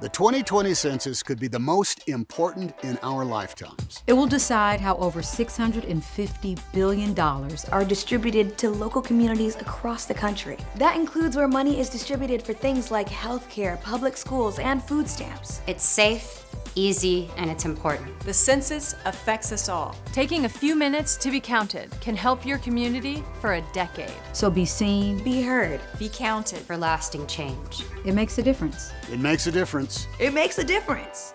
The 2020 census could be the most important in our lifetimes. It will decide how over $650 billion are distributed to local communities across the country. That includes where money is distributed for things like healthcare, public schools, and food stamps. It's safe, easy, and it's important. The census affects us all. Taking a few minutes to be counted can help your community for a decade. So be seen, be heard, be counted for lasting change. It makes a difference. It makes a difference. It makes a difference.